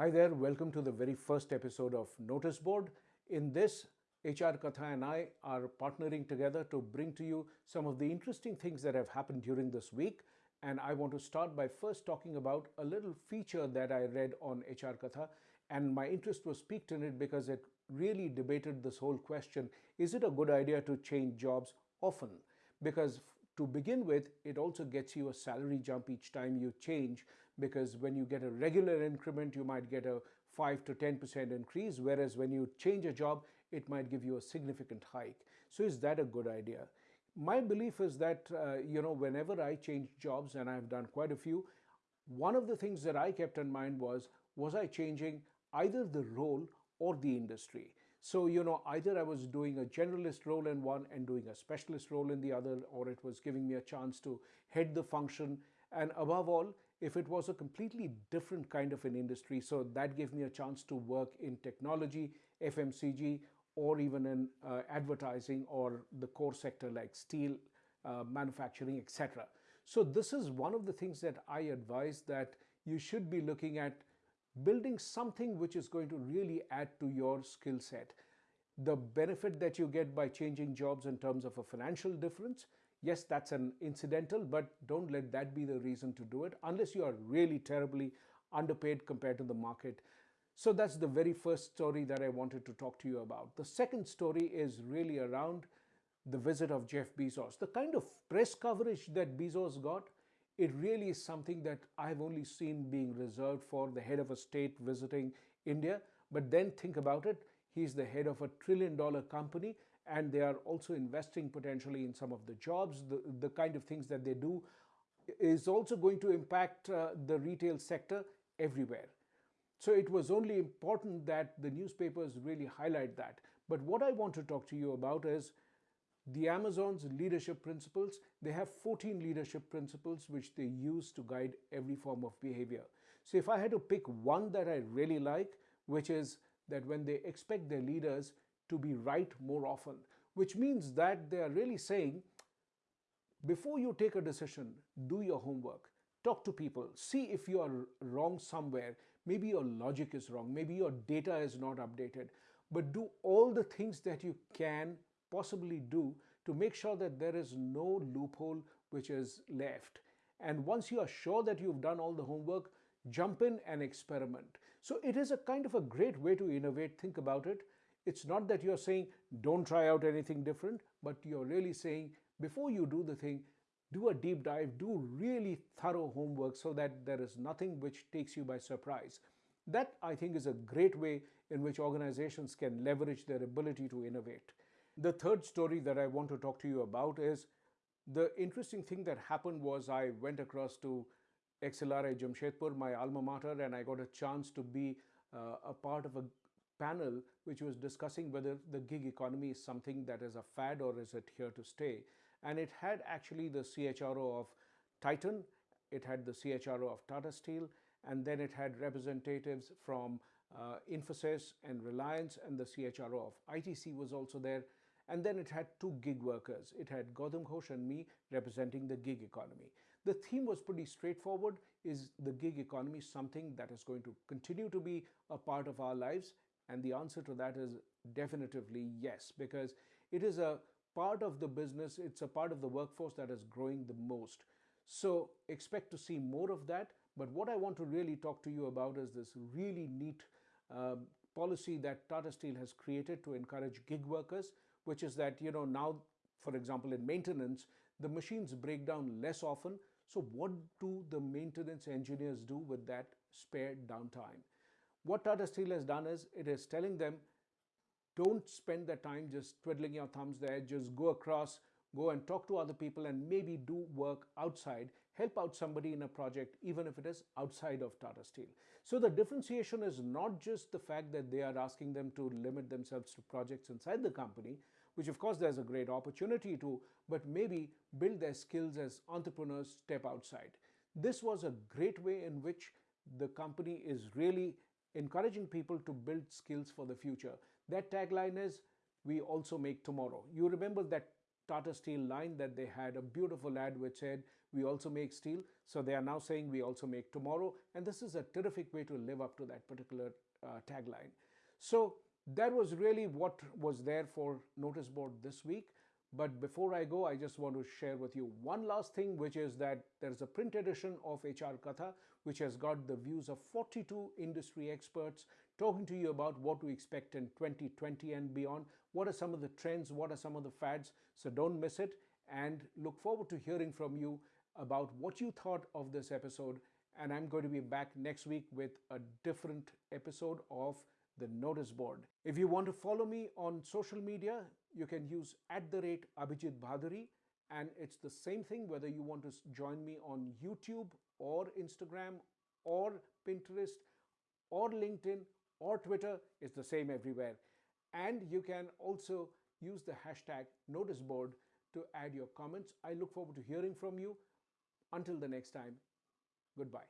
Hi there, welcome to the very first episode of Notice Board. In this, HR Katha and I are partnering together to bring to you some of the interesting things that have happened during this week. And I want to start by first talking about a little feature that I read on HR Katha. And my interest was piqued in it because it really debated this whole question is it a good idea to change jobs often? Because to begin with, it also gets you a salary jump each time you change because when you get a regular increment, you might get a 5 to 10% increase, whereas when you change a job, it might give you a significant hike. So is that a good idea? My belief is that, uh, you know, whenever I change jobs, and I've done quite a few, one of the things that I kept in mind was, was I changing either the role or the industry? So, you know, either I was doing a generalist role in one and doing a specialist role in the other, or it was giving me a chance to head the function. And above all, if it was a completely different kind of an industry, so that gave me a chance to work in technology, FMCG, or even in uh, advertising or the core sector like steel, uh, manufacturing, etc. So this is one of the things that I advise that you should be looking at building something which is going to really add to your skill set. The benefit that you get by changing jobs in terms of a financial difference, yes, that's an incidental, but don't let that be the reason to do it unless you are really terribly underpaid compared to the market. So that's the very first story that I wanted to talk to you about. The second story is really around the visit of Jeff Bezos. The kind of press coverage that Bezos got it really is something that I've only seen being reserved for the head of a state visiting India. But then think about it, he's the head of a trillion dollar company and they are also investing potentially in some of the jobs, the, the kind of things that they do is also going to impact uh, the retail sector everywhere. So it was only important that the newspapers really highlight that. But what I want to talk to you about is the Amazon's leadership principles, they have 14 leadership principles which they use to guide every form of behavior. So if I had to pick one that I really like, which is that when they expect their leaders to be right more often, which means that they are really saying, before you take a decision, do your homework, talk to people, see if you are wrong somewhere. Maybe your logic is wrong, maybe your data is not updated, but do all the things that you can possibly do to make sure that there is no loophole which is left. And once you are sure that you've done all the homework, jump in and experiment. So it is a kind of a great way to innovate. Think about it. It's not that you're saying don't try out anything different, but you're really saying before you do the thing, do a deep dive, do really thorough homework so that there is nothing which takes you by surprise. That I think is a great way in which organizations can leverage their ability to innovate. The third story that I want to talk to you about is the interesting thing that happened was I went across to XLRI Jamshedpur, my alma mater, and I got a chance to be uh, a part of a panel which was discussing whether the gig economy is something that is a fad or is it here to stay. And it had actually the CHRO of Titan, it had the CHRO of Tata Steel, and then it had representatives from uh, Infosys and Reliance, and the CHRO of ITC was also there. And then it had two gig workers. It had Gautam Ghosh and me representing the gig economy. The theme was pretty straightforward. Is the gig economy something that is going to continue to be a part of our lives? And the answer to that is definitively yes, because it is a part of the business, it's a part of the workforce that is growing the most. So expect to see more of that. But what I want to really talk to you about is this really neat uh, policy that Tata Steel has created to encourage gig workers which is that, you know, now, for example, in maintenance, the machines break down less often. So what do the maintenance engineers do with that spare downtime? What Tata Steel has done is it is telling them, don't spend the time just twiddling your thumbs there, just go across, go and talk to other people and maybe do work outside, help out somebody in a project, even if it is outside of Tata Steel. So the differentiation is not just the fact that they are asking them to limit themselves to projects inside the company, which of course there's a great opportunity to, but maybe build their skills as entrepreneurs step outside. This was a great way in which the company is really encouraging people to build skills for the future. That tagline is, we also make tomorrow. You remember that Tata Steel line that they had a beautiful ad which said, We also make steel. So they are now saying, We also make tomorrow. And this is a terrific way to live up to that particular uh, tagline. So that was really what was there for notice board this week. But before I go, I just want to share with you one last thing, which is that there's a print edition of HR Katha, which has got the views of 42 industry experts talking to you about what to expect in 2020 and beyond. What are some of the trends? What are some of the fads? So don't miss it and look forward to hearing from you about what you thought of this episode. And I'm going to be back next week with a different episode of the notice board. If you want to follow me on social media, you can use at the rate Abhijit Bhaduri. And it's the same thing whether you want to join me on YouTube or Instagram or Pinterest or LinkedIn or Twitter, it's the same everywhere. And you can also use the hashtag notice board to add your comments. I look forward to hearing from you. Until the next time, goodbye.